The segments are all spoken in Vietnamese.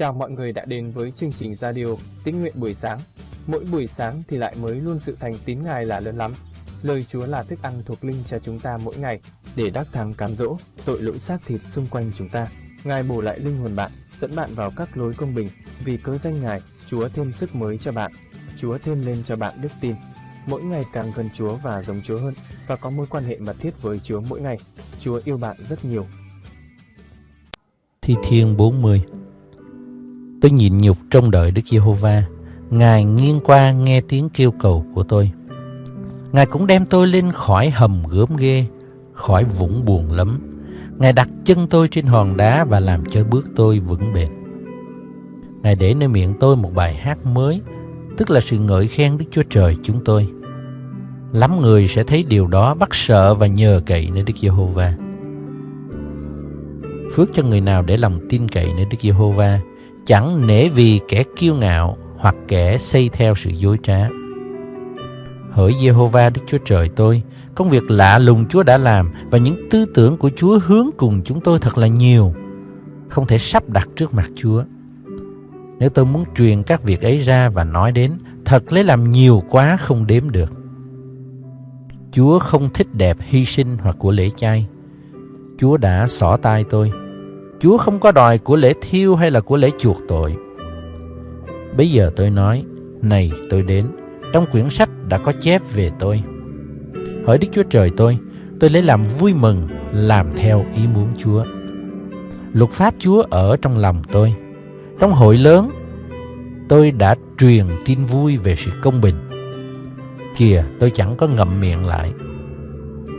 Chào mọi người đã đến với chương trình radio Tín nguyện buổi sáng. Mỗi buổi sáng thì lại mới luôn sự thành tín Ngài là lớn lắm. Lời Chúa là thức ăn thuộc linh cho chúng ta mỗi ngày để đắc thắng cám dỗ tội lỗi xác thịt xung quanh chúng ta. Ngài bổ lại linh hồn bạn, dẫn bạn vào các lối công bình. Vì cớ danh Ngài, Chúa thêm sức mới cho bạn. Chúa thêm lên cho bạn đức tin. Mỗi ngày càng gần Chúa và giống Chúa hơn và có mối quan hệ mật thiết với Chúa mỗi ngày. Chúa yêu bạn rất nhiều. Thi Thiên 40 Tôi nhịn nhục trong đợi Đức Giê-hô-va. Ngài nghiêng qua nghe tiếng kêu cầu của tôi. Ngài cũng đem tôi lên khỏi hầm gớm ghê, khỏi vũng buồn lắm. Ngài đặt chân tôi trên hòn đá và làm cho bước tôi vững bền. Ngài để nơi miệng tôi một bài hát mới, tức là sự ngợi khen Đức Chúa Trời chúng tôi. Lắm người sẽ thấy điều đó bắt sợ và nhờ cậy nơi Đức Giê-hô-va. Phước cho người nào để lòng tin cậy nơi Đức Giê-hô-va, chẳng nể vì kẻ kiêu ngạo hoặc kẻ xây theo sự dối trá. Hỡi Giê-hô-va Đức Chúa Trời tôi, công việc lạ lùng Chúa đã làm và những tư tưởng của Chúa hướng cùng chúng tôi thật là nhiều, không thể sắp đặt trước mặt Chúa. Nếu tôi muốn truyền các việc ấy ra và nói đến, thật lấy làm nhiều quá không đếm được. Chúa không thích đẹp hy sinh hoặc của lễ chay. Chúa đã xỏ tay tôi. Chúa không có đòi của lễ thiêu hay là của lễ chuộc tội. Bây giờ tôi nói, này tôi đến, trong quyển sách đã có chép về tôi. Hỡi Đức Chúa Trời tôi, tôi lấy làm vui mừng, làm theo ý muốn Chúa. Luật pháp Chúa ở trong lòng tôi. Trong hội lớn, tôi đã truyền tin vui về sự công bình. Kìa, tôi chẳng có ngậm miệng lại.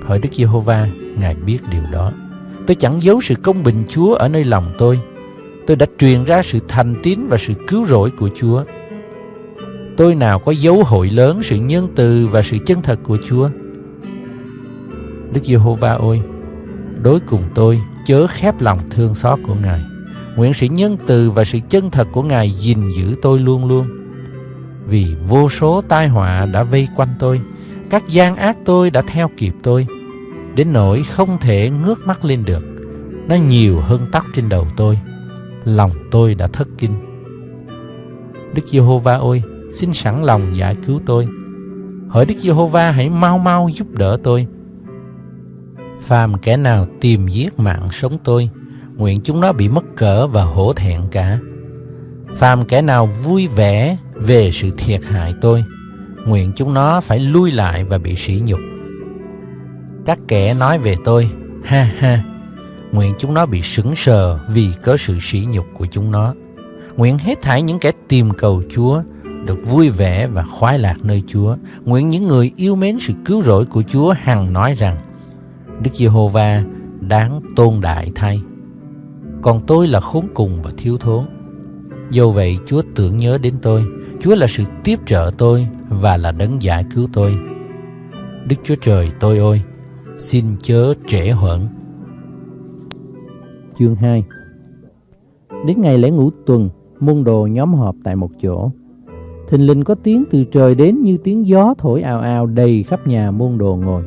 Hỡi Đức Giê-hô-va, Ngài biết điều đó. Tôi chẳng giấu sự công bình Chúa ở nơi lòng tôi. Tôi đã truyền ra sự thành tín và sự cứu rỗi của Chúa. Tôi nào có dấu hội lớn sự nhân từ và sự chân thật của Chúa. Đức Giê-hô-va ơi, đối cùng tôi chớ khép lòng thương xót của Ngài. Nguyện sự nhân từ và sự chân thật của Ngài gìn giữ tôi luôn luôn. Vì vô số tai họa đã vây quanh tôi, các gian ác tôi đã theo kịp tôi, đến nỗi không thể ngước mắt lên được. Nó nhiều hơn tóc trên đầu tôi. Lòng tôi đã thất kinh. Đức Giê-hô-va ơi, xin sẵn lòng giải cứu tôi. Hỡi Đức Giê-hô-va hãy mau mau giúp đỡ tôi. Phàm kẻ nào tìm giết mạng sống tôi, nguyện chúng nó bị mất cỡ và hổ thẹn cả. Phàm kẻ nào vui vẻ về sự thiệt hại tôi, nguyện chúng nó phải lui lại và bị sỉ nhục. Các kẻ nói về tôi, ha ha, nguyện chúng nó bị sững sờ vì có sự sỉ nhục của chúng nó. Nguyện hết thảy những kẻ tìm cầu Chúa được vui vẻ và khoái lạc nơi Chúa. Nguyện những người yêu mến sự cứu rỗi của Chúa hằng nói rằng Đức Giê-hô-va đáng tôn đại thay. Còn tôi là khốn cùng và thiếu thốn. Do vậy Chúa tưởng nhớ đến tôi. Chúa là sự tiếp trợ tôi và là đấng giải cứu tôi. Đức Chúa Trời tôi ơi, xin chớ trễ hoãn. Chương 2 Đến ngày lễ ngũ tuần, môn đồ nhóm họp tại một chỗ. Thình lình có tiếng từ trời đến như tiếng gió thổi ào ào đầy khắp nhà môn đồ ngồi.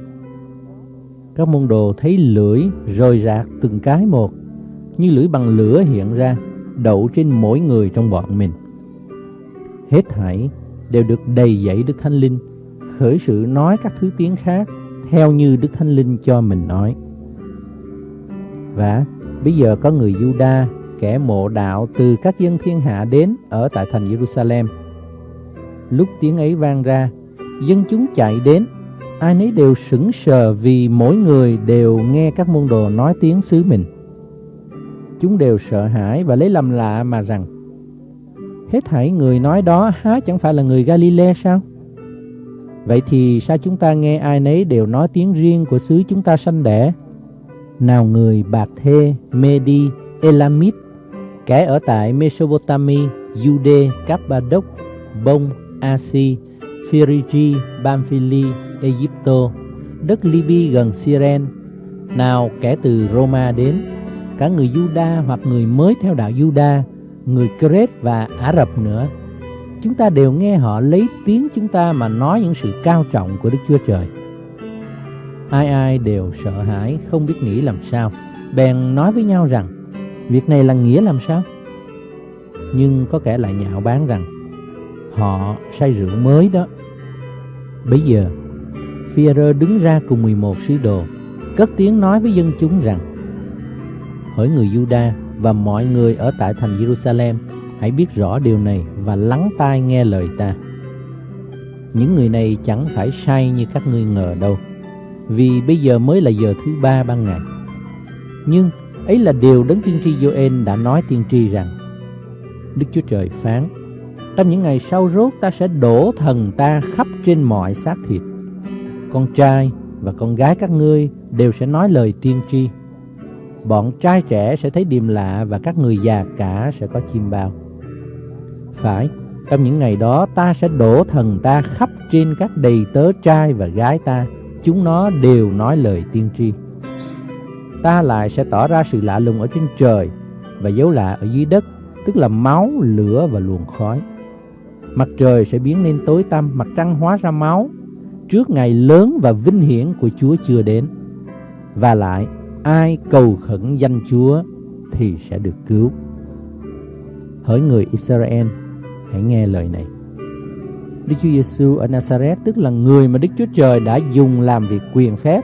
Các môn đồ thấy lưỡi rời rạc từng cái một, như lưỡi bằng lửa hiện ra, đậu trên mỗi người trong bọn mình. Hết thảy đều được đầy dẫy Đức Thánh Linh, khởi sự nói các thứ tiếng khác theo như Đức Thánh Linh cho mình nói. Và bây giờ có người Juda, kẻ mộ đạo từ các dân thiên hạ đến ở tại thành Jerusalem. Lúc tiếng ấy vang ra, dân chúng chạy đến, ai nấy đều sững sờ vì mỗi người đều nghe các môn đồ nói tiếng xứ mình. Chúng đều sợ hãi và lấy làm lạ mà rằng, hết thảy người nói đó há chẳng phải là người Galilee sao? Vậy thì sao chúng ta nghe ai nấy đều nói tiếng riêng của xứ chúng ta sanh đẻ? Nào người Bạc Thê, Medi, Elamit, kẻ ở tại Mesopotamia, Jude, Cappadoc, Bông, Asi, Phrygia, Pamphylia, Egypto, đất Libya gần Syren, nào kẻ từ Roma đến, cả người Juda hoặc người mới theo đạo Juda, người Crete và Ả Rập nữa. Chúng ta đều nghe họ lấy tiếng chúng ta mà nói những sự cao trọng của Đức Chúa Trời. Ai ai đều sợ hãi, không biết nghĩ làm sao, bèn nói với nhau rằng, việc này là nghĩa làm sao? Nhưng có kẻ lại nhạo báng rằng Họ say rượu mới đó Bây giờ Führer đứng ra cùng 11 sứ đồ Cất tiếng nói với dân chúng rằng Hỡi người Juda và mọi người ở tại thành Jerusalem Hãy biết rõ điều này và lắng tai nghe lời ta. Những người này chẳng phải sai như các ngươi ngờ đâu, Vì bây giờ mới là giờ thứ ba ban ngày. Nhưng ấy là điều đấng tiên tri Joel đã nói tiên tri rằng, Đức Chúa Trời phán, Trong những ngày sau rốt ta sẽ đổ thần ta khắp trên mọi xác thịt. Con trai và con gái các ngươi đều sẽ nói lời tiên tri. Bọn trai trẻ sẽ thấy điềm lạ và các người già cả sẽ có chim bao. Phải, trong những ngày đó ta sẽ đổ thần ta khắp trên các đầy tớ trai và gái ta. Chúng nó đều nói lời tiên tri. Ta lại sẽ tỏ ra sự lạ lùng ở trên trời Và dấu lạ ở dưới đất Tức là máu, lửa và luồng khói. Mặt trời sẽ biến nên tối tăm Mặt trăng hóa ra máu. Trước ngày lớn và vinh hiển của Chúa chưa đến. Và lại ai cầu khẩn danh Chúa Thì sẽ được cứu. Hỡi người Israel Hãy nghe lời này Đức Chúa Giêsu ở Nazareth tức là người mà Đức Chúa Trời đã dùng làm việc quyền phép,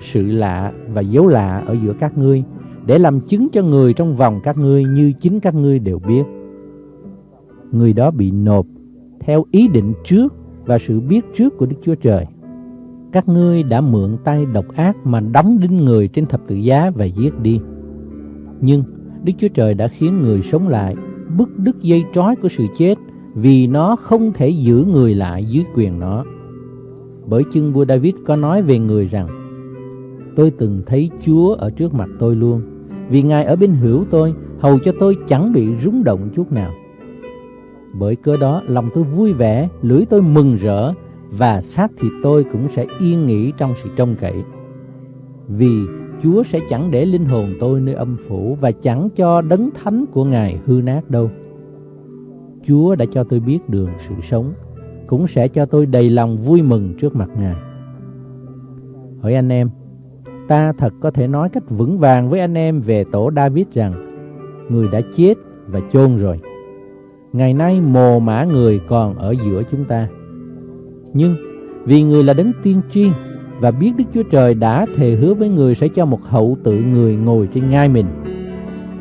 sự lạ và dấu lạ ở giữa các ngươi để làm chứng cho người trong vòng các ngươi như chính các ngươi đều biết. Người đó bị nộp theo ý định trước và sự biết trước của Đức Chúa Trời. Các ngươi đã mượn tay độc ác mà đóng đinh người trên thập tự giá và giết đi. Nhưng Đức Chúa Trời đã khiến người sống lại, bứt đứt dây trói của sự chết vì nó không thể giữ người lại dưới quyền nó. Bởi chưng vua David có nói về người rằng, Tôi từng thấy Chúa ở trước mặt tôi luôn, Vì Ngài ở bên hữu tôi, Hầu cho tôi chẳng bị rung động chút nào. Bởi cớ đó, lòng tôi vui vẻ, Lưỡi tôi mừng rỡ, Và xác thịt tôi cũng sẽ yên nghỉ trong sự trông cậy. Vì Chúa sẽ chẳng để linh hồn tôi nơi âm phủ Và chẳng cho đấng thánh của Ngài hư nát đâu. Chúa đã cho tôi biết đường sự sống, cũng sẽ cho tôi đầy lòng vui mừng trước mặt Ngài. Hỏi anh em, ta thật có thể nói cách vững vàng với anh em về tổ David rằng, người đã chết và chôn rồi. Ngày nay mồ mã người còn ở giữa chúng ta. Nhưng vì người là đấng tiên tri và biết Đức Chúa Trời đã thề hứa với người sẽ cho một hậu tự người ngồi trên ngai mình,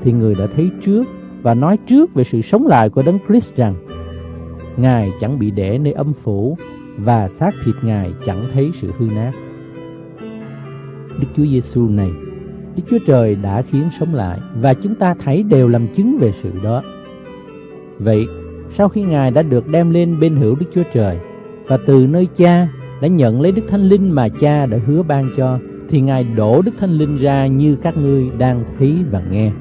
thì người đã thấy trước và nói trước về sự sống lại của Đấng Christ rằng Ngài chẳng bị để nơi âm phủ và xác thịt Ngài chẳng thấy sự hư nát. Đức Chúa Giêsu này, Đức Chúa Trời đã khiến sống lại và chúng ta thấy đều làm chứng về sự đó. Vậy, sau khi Ngài đã được đem lên bên hữu Đức Chúa Trời và từ nơi Cha đã nhận lấy Đức Thánh Linh mà Cha đã hứa ban cho, thì Ngài đổ Đức Thánh Linh ra như các ngươi đang thấy và nghe.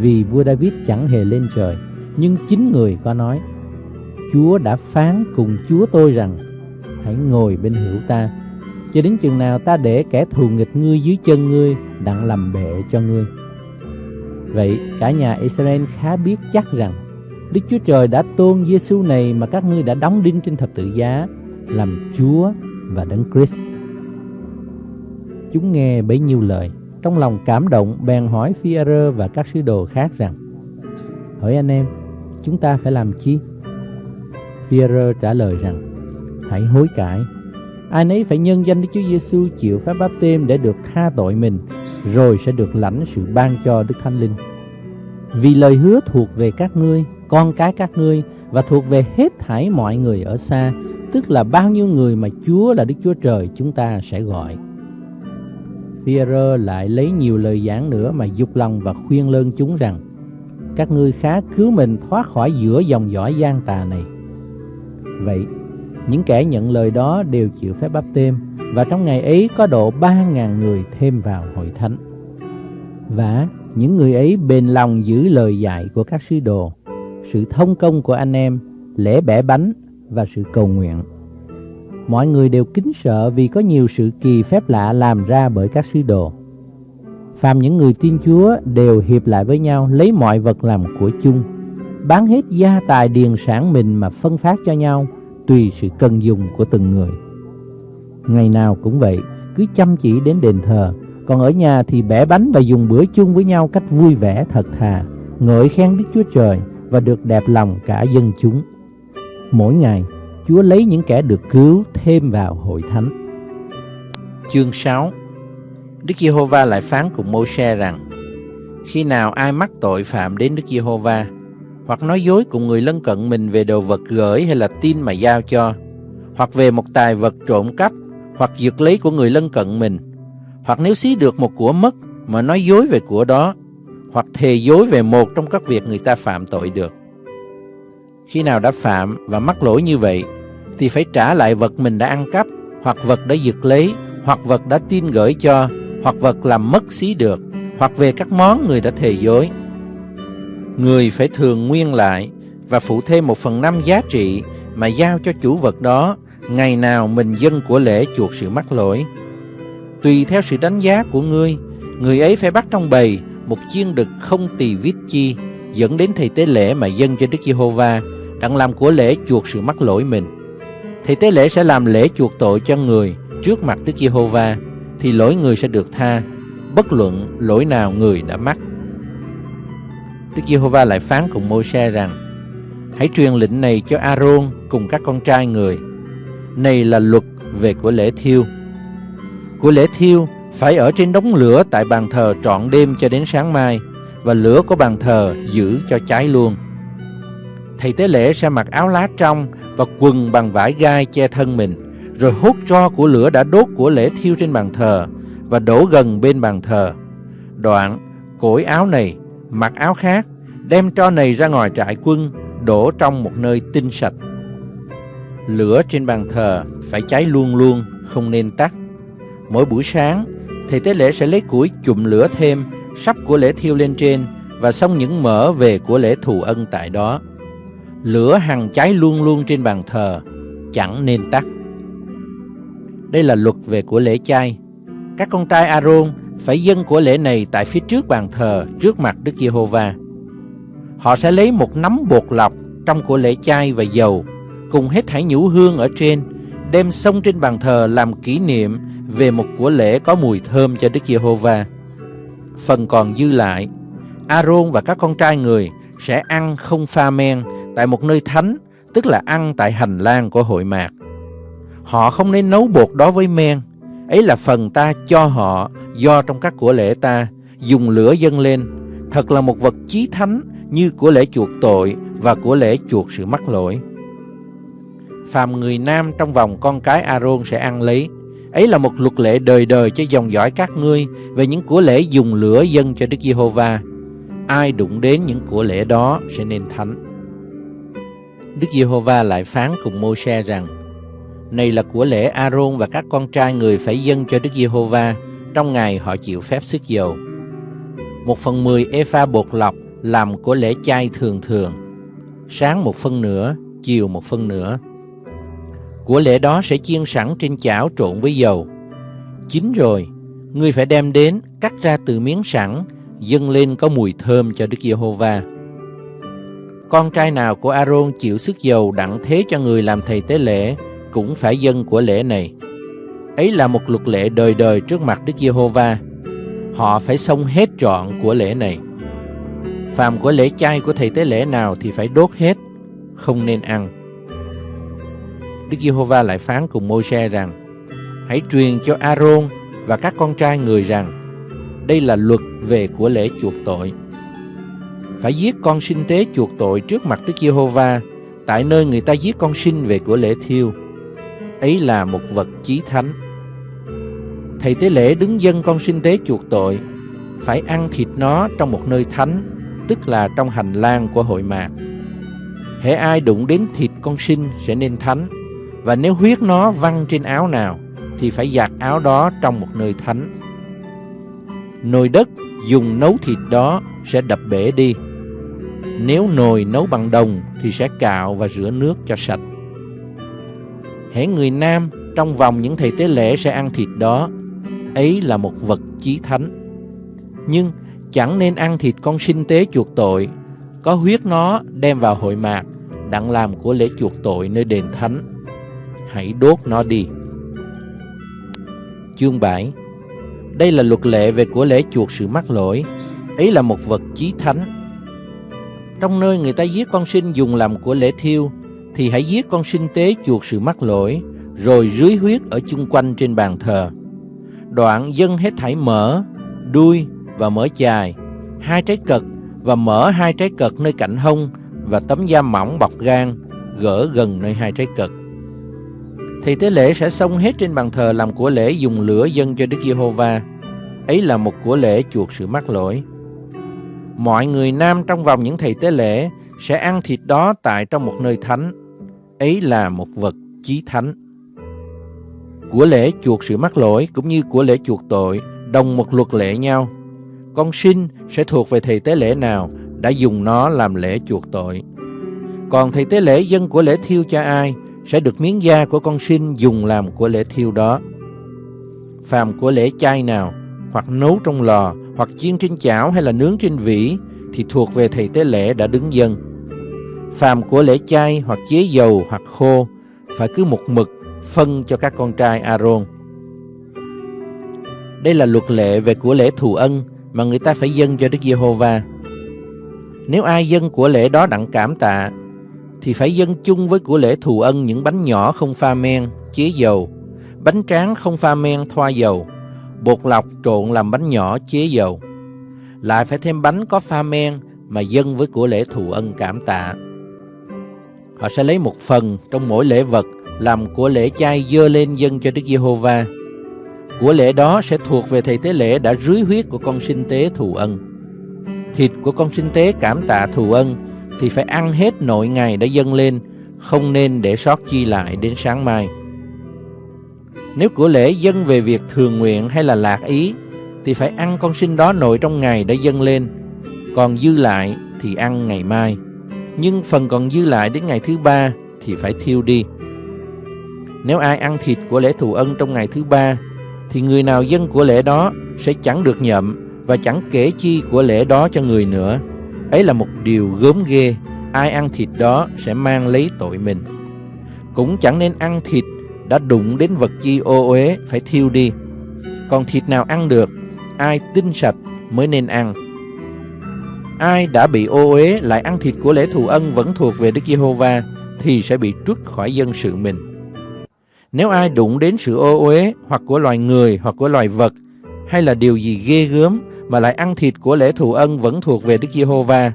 Vì vua David chẳng hề lên trời. Nhưng chính người có nói, Chúa đã phán cùng Chúa tôi rằng, Hãy ngồi bên hữu ta. Cho đến chừng nào ta để kẻ thù nghịch ngươi dưới chân ngươi Đặng làm bệ cho ngươi. Vậy cả nhà Israel khá biết chắc rằng, Đức Chúa Trời đã tôn Giêsu này mà các ngươi đã đóng đinh trên thập tự giá, làm Chúa và Đấng Christ. Chúng nghe bấy nhiêu lời trong lòng cảm động bèn hỏi phi và các sứ đồ khác rằng Hỏi anh em, chúng ta phải làm chi? phi trả lời rằng Hãy hối cải. Ai nấy phải nhân danh Đức Chúa Giêsu chịu phép báp têm để được tha tội mình Rồi sẽ được lãnh sự ban cho Đức Thánh Linh. Vì lời hứa thuộc về các ngươi, con cái các ngươi Và thuộc về hết thảy mọi người ở xa Tức là bao nhiêu người mà Chúa là Đức Chúa Trời chúng ta sẽ gọi. Führer lại lấy nhiều lời giảng nữa mà dục lòng và khuyên lơn chúng rằng Các ngươi khá cứu mình thoát khỏi giữa dòng dõi gian tà này. Vậy, những kẻ nhận lời đó đều chịu phép báp têm Và trong ngày ấy có độ ba ngàn người thêm vào hội thánh. Và những người ấy bền lòng giữ lời dạy của các sứ đồ Sự thông công của anh em, lễ bẻ bánh và sự cầu nguyện mọi người đều kính sợ vì có nhiều sự kỳ phép lạ làm ra bởi các sứ đồ. Phàm những người tin Chúa đều hiệp lại với nhau lấy mọi vật làm của chung, bán hết gia tài điền sản mình mà phân phát cho nhau tùy sự cần dùng của từng người. Ngày nào cũng vậy, cứ chăm chỉ đến đền thờ, còn ở nhà thì bẻ bánh và dùng bữa chung với nhau cách vui vẻ thật thà, ngợi khen Đức Chúa Trời và được đẹp lòng cả dân chúng. Mỗi ngày, Chúa lấy những kẻ được cứu thêm vào hội thánh. Chương 6 Đức Giê-hô-va lại phán cùng Mô-se rằng, Khi nào ai mắc tội phạm đến Đức Giê-hô-va, hoặc nói dối cùng người lân cận mình về đồ vật gửi hay là tin mà giao cho, hoặc về một tài vật trộm cắp, hoặc giật lấy của người lân cận mình, hoặc nếu xí được một của mất mà nói dối về của đó, hoặc thề dối về một trong các việc người ta phạm tội được. Khi nào đã phạm và mắc lỗi như vậy thì phải trả lại vật mình đã ăn cắp hoặc vật đã giật lấy hoặc vật đã tin gửi cho hoặc vật làm mất xí được hoặc về các món người đã thề dối. Người phải thường nguyên lại và phụ thêm một phần năm giá trị mà giao cho chủ vật đó ngày nào mình dân của lễ chuộc sự mắc lỗi. Tùy theo sự đánh giá của ngươi, người ấy phải bắt trong bầy một chiên đực không tỳ vít chi dẫn đến thầy tế lễ mà dân cho Đức Giê-hô-va đặng làm của lễ chuộc sự mắc lỗi mình. thì tế lễ sẽ làm lễ chuộc tội cho người trước mặt Đức Giê-hô-va thì lỗi người sẽ được tha, bất luận lỗi nào người đã mắc. Đức Giê-hô-va lại phán cùng Môi-se rằng: Hãy truyền lệnh này cho A-rôn cùng các con trai người. Này là luật về của lễ thiêu. Của lễ thiêu phải ở trên đống lửa tại bàn thờ trọn đêm cho đến sáng mai và lửa của bàn thờ giữ cho cháy luôn. Thầy tế lễ sẽ mặc áo lá trong và quần bằng vải gai che thân mình, rồi hút tro của lửa đã đốt của lễ thiêu trên bàn thờ và đổ gần bên bàn thờ. Đoạn, cổi áo này, mặc áo khác, đem tro này ra ngoài trại quân, đổ trong một nơi tinh sạch. Lửa trên bàn thờ phải cháy luôn luôn, không nên tắt. Mỗi buổi sáng, thầy tế lễ sẽ lấy củi chụm lửa thêm, sắp của lễ thiêu lên trên và xong những mỡ về của lễ thù ân tại đó. Lửa hằng cháy luôn luôn trên bàn thờ, chẳng nên tắt. Đây là luật về của lễ chay. Các con trai Aaron phải dâng của lễ này tại phía trước bàn thờ, trước mặt Đức Giê-hô-va. Họ sẽ lấy một nắm bột lọc trong của lễ chay và dầu, cùng hết thảy nhũ hương ở trên, đem xông trên bàn thờ làm kỷ niệm về một của lễ có mùi thơm cho Đức Giê-hô-va. Phần còn dư lại, Aaron và các con trai người sẽ ăn không pha men tại một nơi thánh, tức là ăn tại hành lang của hội mạc. Họ không nên nấu bột đó với men, ấy là phần ta cho họ do trong các của lễ ta dùng lửa dâng lên, thật là một vật chí thánh như của lễ chuộc tội và của lễ chuộc sự mắc lỗi. Phàm người nam trong vòng con cái Aaron sẽ ăn lấy, ấy là một luật lệ đời đời cho dòng dõi các ngươi về những của lễ dùng lửa dâng cho Đức Giê-hô-va. Ai đụng đến những của lễ đó sẽ nên thánh. Đức Giê-hô-va lại phán cùng Mô-se rằng: Này là của lễ A-rôn và các con trai người phải dâng cho Đức Giê-hô-va trong ngày họ chịu phép sức dầu. Một phần mười epha bột lọc làm của lễ chay thường thường, sáng một phân nửa, chiều một phân nửa. Của lễ đó sẽ chiên sẵn trên chảo trộn với dầu. Chín rồi, ngươi phải đem đến cắt ra từ miếng sẵn, dâng lên có mùi thơm cho Đức Giê-hô-va. Con trai nào của A-rôn chịu sức dầu đặng thế cho người làm thầy tế lễ cũng phải dân của lễ này. Ấy là một luật lệ đời đời trước mặt Đức Giê-hô-va. Họ phải xong hết trọn của lễ này. Phàm của lễ chay của thầy tế lễ nào thì phải đốt hết, không nên ăn. Đức Giê-hô-va lại phán cùng Môi-se rằng: Hãy truyền cho A-rôn và các con trai người rằng: Đây là luật về của lễ chuộc tội. Phải giết con sinh tế chuộc tội trước mặt Đức Giê-hô-va, tại nơi người ta giết con sinh về của lễ thiêu. Ấy là một vật chí thánh. Thầy tế lễ đứng dân con sinh tế chuộc tội, phải ăn thịt nó trong một nơi thánh, tức là trong hành lang của hội mạc. Hễ ai đụng đến thịt con sinh sẽ nên thánh, và nếu huyết nó văng trên áo nào, thì phải giặt áo đó trong một nơi thánh. Nồi đất dùng nấu thịt đó sẽ đập bể đi. Nếu nồi nấu bằng đồng thì sẽ cạo và rửa nước cho sạch. Hễ người nam trong vòng những thầy tế lễ sẽ ăn thịt đó, ấy là một vật chí thánh. Nhưng chẳng nên ăn thịt con sinh tế chuộc tội, có huyết nó đem vào hội mạc, đặng làm của lễ chuộc tội nơi đền thánh. Hãy đốt nó đi. Chương 7 Đây là luật lệ về của lễ chuộc sự mắc lỗi, ấy là một vật chí thánh trong nơi người ta giết con sinh dùng làm của lễ thiêu, thì hãy giết con sinh tế chuộc sự mắc lỗi, rồi rưới huyết ở chung quanh trên bàn thờ. Đoạn dân hết thảy mỡ, đuôi và mỡ chài, hai trái cật và mở hai trái cật nơi cạnh hông và tấm da mỏng bọc gan gỡ gần nơi hai trái cật. Thì tế lễ sẽ xông hết trên bàn thờ làm của lễ dùng lửa dân cho Đức Giê-hô-va. Ấy là một của lễ chuộc sự mắc lỗi. Mọi người nam trong vòng những thầy tế lễ sẽ ăn thịt đó tại trong một nơi thánh. Ấy là một vật chí thánh. Của lễ chuộc sự mắc lỗi cũng như của lễ chuộc tội đồng một luật lệ nhau. Con sinh sẽ thuộc về thầy tế lễ nào đã dùng nó làm lễ chuộc tội. Còn thầy tế lễ dân của lễ thiêu cho ai sẽ được miếng da của con sinh dùng làm của lễ thiêu đó. Phàm của lễ chay nào, hoặc nấu trong lò, hoặc chiên trên chảo hay là nướng trên vỉ, thì thuộc về thầy tế lễ đã đứng dân. Phàm của lễ chay hoặc chế dầu hoặc khô, phải cứ một mực phân cho các con trai Aaron. Đây là luật lệ về của lễ thù ân mà người ta phải dâng cho Đức Giê-hô-va. Nếu ai dâng của lễ đó đặng cảm tạ thì phải dâng chung với của lễ thù ân những bánh nhỏ không pha men, chế dầu, bánh tráng không pha men thoa dầu, bột lọc trộn làm bánh nhỏ chế dầu. Lại phải thêm bánh có pha men mà dâng với của lễ thù ân cảm tạ. Họ sẽ lấy một phần trong mỗi lễ vật làm của lễ chay dơ lên dâng cho Đức Giê-hô-va. Của lễ đó sẽ thuộc về thầy tế lễ đã rưới huyết của con sinh tế thù ân. Thịt của con sinh tế cảm tạ thù ân thì phải ăn hết nội ngày đã dâng lên, không nên để sót chi lại đến sáng mai. Nếu của lễ dâng về việc thường nguyện hay là lạc ý, thì phải ăn con sinh đó nội trong ngày đã dâng lên, còn dư lại thì ăn ngày mai. Nhưng phần còn dư lại đến ngày thứ ba thì phải thiêu đi. Nếu ai ăn thịt của lễ thù ân trong ngày thứ ba, thì người nào dâng của lễ đó sẽ chẳng được nhậm và chẳng kể chi của lễ đó cho người nữa. Ấy là một điều gớm ghê, ai ăn thịt đó sẽ mang lấy tội mình. Cũng chẳng nên ăn thịt đã đụng đến vật chi ô uế phải thiêu đi. Còn thịt nào ăn được, ai tinh sạch mới nên ăn. Ai đã bị ô uế lại ăn thịt của lễ thù ân vẫn thuộc về Đức Giê-hô-va thì sẽ bị trút khỏi dân sự mình. Nếu ai đụng đến sự ô uế hoặc của loài người hoặc của loài vật hay là điều gì ghê gớm mà lại ăn thịt của lễ thù ân vẫn thuộc về Đức Giê-hô-va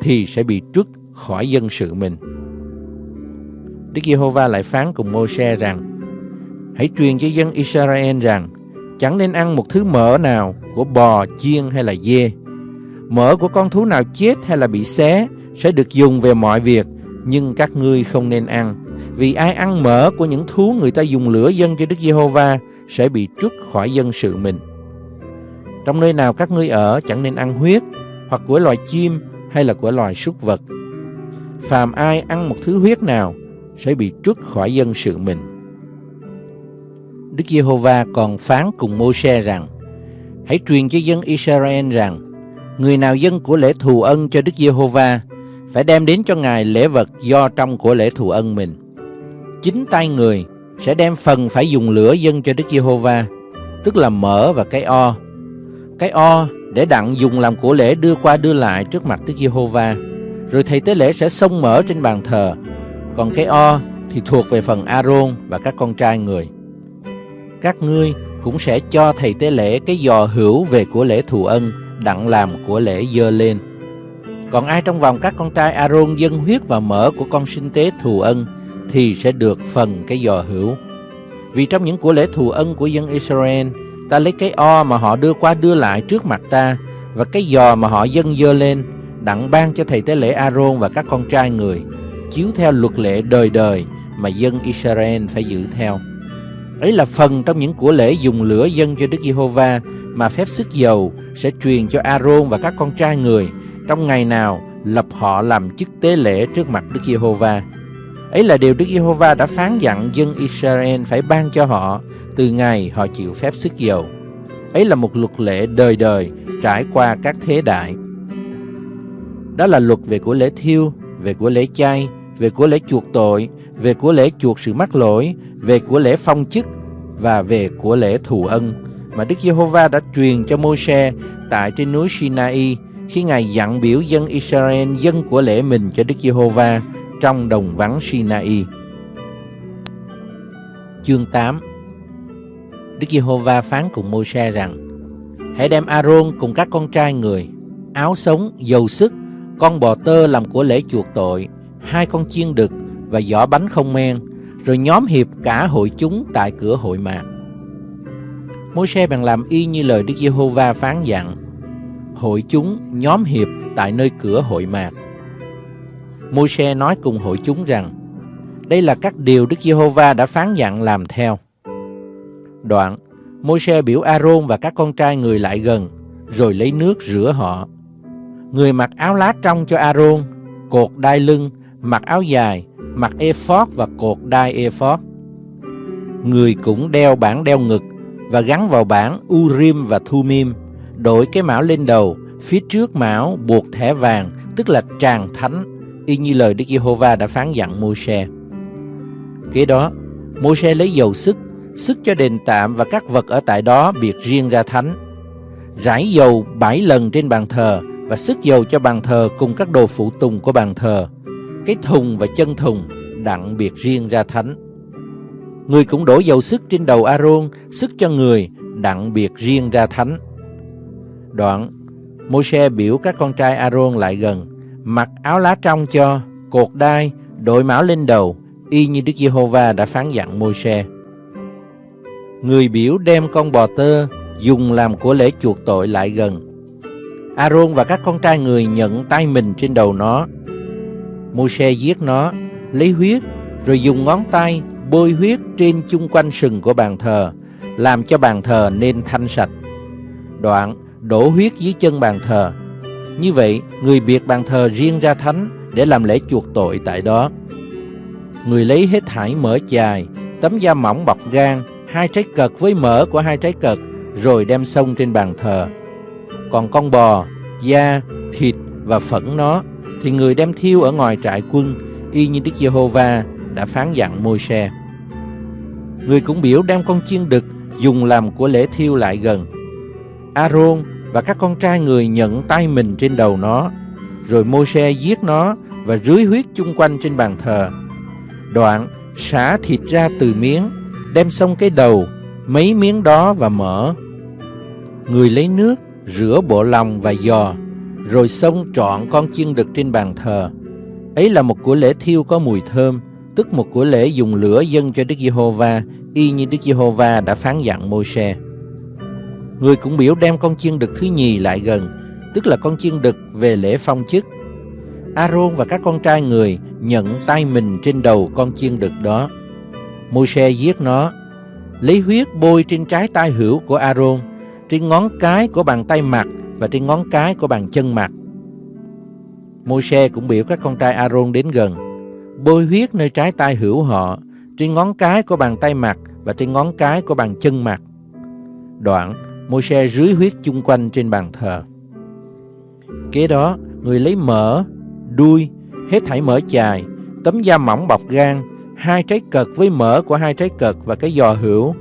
thì sẽ bị trút khỏi dân sự mình. Đức Giê-hô-va lại phán cùng Mô-se rằng Hãy truyền cho dân Israel rằng chẳng nên ăn một thứ mỡ nào của bò, chiên hay là dê. Mỡ của con thú nào chết hay là bị xé sẽ được dùng về mọi việc, nhưng các ngươi không nên ăn. Vì ai ăn mỡ của những thú người ta dùng lửa dân cho Đức Giê-hô-va sẽ bị trút khỏi dân sự mình. Trong nơi nào các ngươi ở chẳng nên ăn huyết, hoặc của loài chim hay là của loài súc vật. Phàm ai ăn một thứ huyết nào sẽ bị trút khỏi dân sự mình. Đức Giê-hô-va còn phán cùng Mô-se rằng: Hãy truyền cho dân Israel rằng: Người nào dân của lễ thù ân cho Đức Giê-hô-va phải đem đến cho Ngài lễ vật do trong của lễ thù ân mình. Chính tay người sẽ đem phần phải dùng lửa dân cho Đức Giê-hô-va, tức là mỡ và cái o. Cái o để đặng dùng làm của lễ đưa qua đưa lại trước mặt Đức Giê-hô-va. Rồi thầy tế lễ sẽ xông mỡ trên bàn thờ. Còn cái o thì thuộc về phần aaron và các con trai người. Các ngươi cũng sẽ cho thầy tế lễ cái giò hữu về của lễ thù ân đặng làm của lễ dơ lên. Còn ai trong vòng các con trai aaron dân huyết và mỡ của con sinh tế thù ân thì sẽ được phần cái giò hữu. Vì trong những của lễ thù ân của dân Israel, ta lấy cái o mà họ đưa qua đưa lại trước mặt ta và cái giò mà họ dâng dơ lên đặng ban cho thầy tế lễ aaron và các con trai người, chiếu theo luật lệ đời đời mà dân Israel phải giữ theo. Ấy là phần trong những của lễ dùng lửa dân cho Đức Giê-hô-va mà phép sức dầu sẽ truyền cho A-rôn và các con trai người trong ngày nào lập họ làm chức tế lễ trước mặt Đức Giê-hô-va. Ấy là điều Đức Giê-hô-va đã phán dặn dân Israel phải ban cho họ từ ngày họ chịu phép sức dầu. Ấy là một luật lệ đời đời trải qua các thế đại. Đó là luật về của lễ thiêu, về của lễ chay, về của lễ chuộc tội, về của lễ chuộc sự mắc lỗi, về của lễ phong chức và về của lễ thù ân mà Đức Giê-hô-va đã truyền cho Môi-se tại trên núi Sinai khi Ngài dặn biểu dân Israel dân của lễ mình cho Đức Giê-hô-va trong đồng vắng Sinai. Chương 8 Đức Giê-hô-va phán cùng Môi-se rằng Hãy đem A-rôn cùng các con trai người, áo sống, dầu sức, con bò tơ làm của lễ chuộc tội, hai con chiên đực và giỏ bánh không men, rồi nhóm hiệp cả hội chúng tại cửa hội mạc. Môi-se bèn làm y như lời Đức Giê-hô-va phán dặn. Hội chúng nhóm hiệp tại nơi cửa hội mạc. Môi-se nói cùng hội chúng rằng, đây là các điều Đức Giê-hô-va đã phán dặn làm theo. Đoạn, Môi-se biểu A-rôn và các con trai người lại gần, rồi lấy nước rửa họ. Người mặc áo lá trong cho A-rôn, cột đai lưng, mặc áo dài, mặc ephod và cột đai ephod. Người cũng đeo bản đeo ngực và gắn vào bản Urim và Thumim, đội cái mão lên đầu, phía trước mão buộc thẻ vàng, tức là tràng thánh, y như lời Đức Giê-hô-va đã phán dặn Môi-se. Kế đó, Môi-se lấy dầu sức, sức cho đền tạm và các vật ở tại đó biệt riêng ra thánh. Rải dầu bảy lần trên bàn thờ và sức dầu cho bàn thờ cùng các đồ phụ tùng của bàn thờ. Cái thùng và chân thùng đặng biệt riêng ra thánh. Người cũng đổ dầu sức trên đầu aaron sức cho người đặng biệt riêng ra thánh. Đoạn, Môi-se biểu các con trai aaron lại gần, mặc áo lá trong cho, cột đai, đội mão lên đầu, y như Đức Giê-hô-va đã phán dặn Môi-se. Người biểu đem con bò tơ dùng làm của lễ chuộc tội lại gần. Aaron và các con trai người nhận tay mình trên đầu nó. Môi-se giết nó, lấy huyết, rồi dùng ngón tay bôi huyết trên chung quanh sừng của bàn thờ, làm cho bàn thờ nên thanh sạch. Đoạn đổ huyết dưới chân bàn thờ. Như vậy, người biệt bàn thờ riêng ra thánh để làm lễ chuộc tội tại đó. Người lấy hết thải mỡ chài, tấm da mỏng bọc gan, hai trái cật với mỡ của hai trái cật, rồi đem xông trên bàn thờ. Còn con bò, da, thịt và phẫn nó thì người đem thiêu ở ngoài trại quân, y như Đức Giê-hô-va đã phán dặn Môi-se. Người cũng biểu đem con chiên đực dùng làm của lễ thiêu lại gần. A-rôn và các con trai người nhận tay mình trên đầu nó, rồi Môi-se giết nó và rưới huyết chung quanh trên bàn thờ. Đoạn xả thịt ra từ miếng, đem xong cái đầu, mấy miếng đó và mỡ. Người lấy nước, rửa bộ lòng và giò, rồi xông trọn con chiên đực trên bàn thờ. Ấy là một của lễ thiêu có mùi thơm, tức một của lễ dùng lửa dâng cho Đức Giê-hô-va, y như Đức Giê-hô-va đã phán dặn Môi-se. Người cũng biểu đem con chiên đực thứ nhì lại gần, tức là con chiên đực về lễ phong chức. A-rôn và các con trai người nhận tay mình trên đầu con chiên đực đó. Môi-se giết nó, lấy huyết bôi trên trái tay hữu của A-rôn, trên ngón cái của bàn tay mặt và trên ngón cái của bàn chân mặt. Môi-se cũng biểu các con trai A-rôn đến gần, bôi huyết nơi trái tay hữu họ, trên ngón cái của bàn tay mặt và trên ngón cái của bàn chân mặt. Đoạn, Môi-se rưới huyết chung quanh trên bàn thờ. Kế đó, người lấy mỡ, đuôi, hết thảy mỡ chài, tấm da mỏng bọc gan, hai trái cật với mỡ của hai trái cật và cái giò hữu.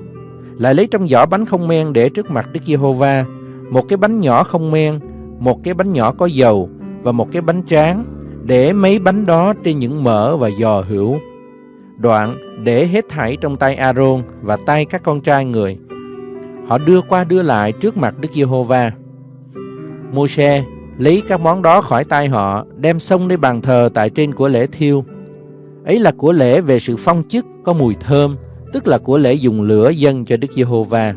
Lại lấy trong giỏ bánh không men để trước mặt Đức Giê-hô-va, một cái bánh nhỏ không men, một cái bánh nhỏ có dầu và một cái bánh tráng, để mấy bánh đó trên những mỡ và giò hữu. Đoạn để hết thảy trong tay Aaron và tay các con trai người. Họ đưa qua đưa lại trước mặt Đức Giê-hô-va. Môi-se lấy các món đó khỏi tay họ, đem xông lên bàn thờ tại trên của lễ thiêu. Ấy là của lễ về sự phong chức có mùi thơm, tức là của lễ dùng lửa dâng cho Đức Giê-hô-va.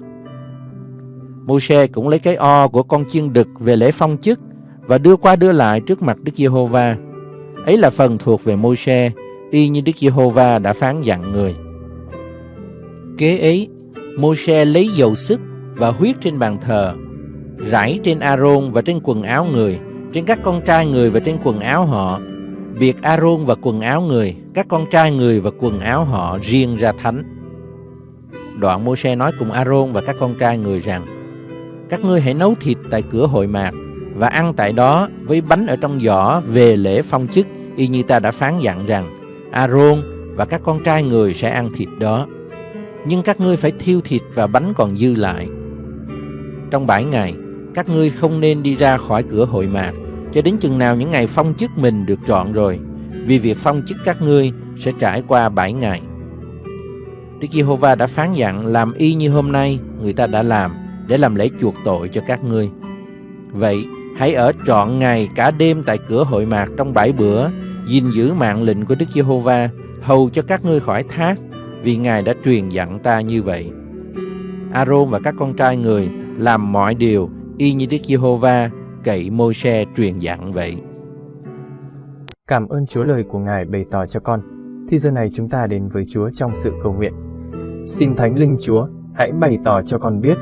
Môi-se cũng lấy cái o của con chiên đực về lễ phong chức và đưa qua đưa lại trước mặt Đức Giê-hô-va. Ấy là phần thuộc về Môi-se, y như Đức Giê-hô-va đã phán dặn người. Kế ấy, Môi-se lấy dầu sức và huyết trên bàn thờ, rải trên A-rôn và trên quần áo người, trên các con trai người và trên quần áo họ, biệt A-rôn và quần áo người, các con trai người và quần áo họ riêng ra thánh. Đoạn Môi-se nói cùng A-rôn và các con trai người rằng, các ngươi hãy nấu thịt tại cửa hội mạc và ăn tại đó với bánh ở trong giỏ về lễ phong chức y như ta đã phán dặn rằng Aaron và các con trai người sẽ ăn thịt đó. Nhưng các ngươi phải thiêu thịt và bánh còn dư lại. Trong bảy ngày, các ngươi không nên đi ra khỏi cửa hội mạc cho đến chừng nào những ngày phong chức mình được trọn rồi, vì việc phong chức các ngươi sẽ trải qua bảy ngày. Đức Giê-hô-va đã phán dặn làm y như hôm nay người ta đã làm để làm lễ chuộc tội cho các ngươi. Vậy, hãy ở trọn ngày cả đêm tại cửa hội mạc trong bảy bữa, gìn giữ mạng lệnh của Đức Giê-hô-va, hầu cho các ngươi khỏi thác, vì Ngài đã truyền dặn ta như vậy. Aaron và các con trai người làm mọi điều y như Đức Giê-hô-va cậy Môi-se truyền dặn vậy. Cảm ơn Chúa lời của Ngài bày tỏ cho con. Thì giờ này chúng ta đến với Chúa trong sự cầu nguyện. Xin Thánh Linh Chúa, hãy bày tỏ cho con biết,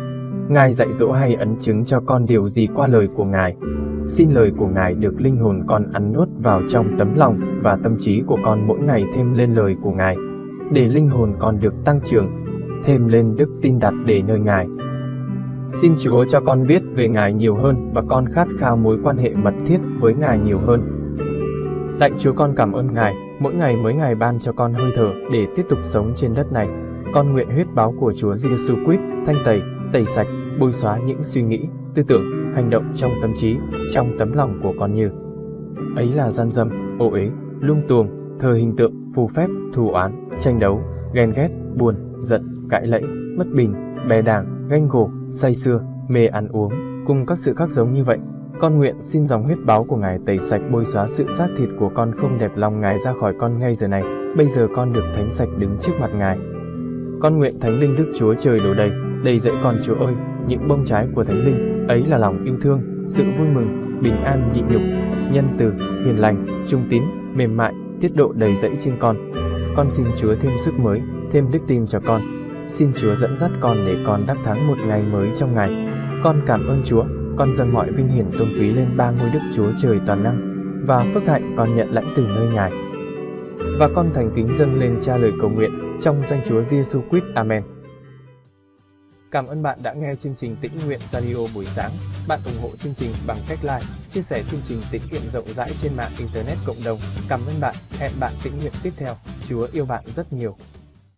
Ngài dạy dỗ hay ấn chứng cho con điều gì qua lời của Ngài. Xin lời của Ngài được linh hồn con ăn nuốt vào trong tấm lòng và tâm trí của con mỗi ngày thêm lên lời của Ngài, để linh hồn con được tăng trưởng, thêm lên đức tin đặt để nơi Ngài. Xin Chúa cho con biết về Ngài nhiều hơn và con khát khao mối quan hệ mật thiết với Ngài nhiều hơn. Lạy Chúa con cảm ơn Ngài, mỗi ngày mới Ngài ban cho con hơi thở để tiếp tục sống trên đất này. Con nguyện huyết báo của Chúa Giêsu Christ thanh tẩy, tẩy sạch, bôi xóa những suy nghĩ, tư tưởng, hành động trong tâm trí, trong tấm lòng của con như ấy là gian dâm, ô uế, lung tuồng, thờ hình tượng, phù phép, thù oán, tranh đấu, ghen ghét, buồn, giận, cãi lẫy, bất bình, bè đảng, ganh gổ, say xưa, mê ăn uống, cùng các sự khác giống như vậy. Con nguyện xin dòng huyết báo của Ngài tẩy sạch bôi xóa sự xác thịt của con không đẹp lòng Ngài ra khỏi con ngay giờ này. Bây giờ con được thánh sạch đứng trước mặt Ngài. Con nguyện Thánh Linh Đức Chúa Trời đổ đầy, đầy dẫy con Chúa ơi, những bông trái của Thánh Linh, ấy là lòng yêu thương, sự vui mừng, bình an nhịn nhục, nhân từ, hiền lành, trung tín, mềm mại, tiết độ đầy dẫy trên con. Con xin Chúa thêm sức mới, thêm đức tin cho con. Xin Chúa dẫn dắt con để con đắc thắng một ngày mới trong ngày. Con cảm ơn Chúa, con dâng mọi vinh hiển tôn quý lên ba ngôi Đức Chúa Trời toàn năng và phước hạnh con nhận lãnh từ nơi Ngài. Và con thành kính dâng lên cha lời cầu nguyện trong danh Chúa Giêsu Christ. Amen. Cảm ơn bạn đã nghe chương trình Tĩnh Nguyện Radio buổi sáng. Bạn ủng hộ chương trình bằng cách like, chia sẻ chương trình tĩnh nguyện rộng rãi trên mạng Internet cộng đồng. Cảm ơn bạn. Hẹn bạn tĩnh nguyện tiếp theo. Chúa yêu bạn rất nhiều.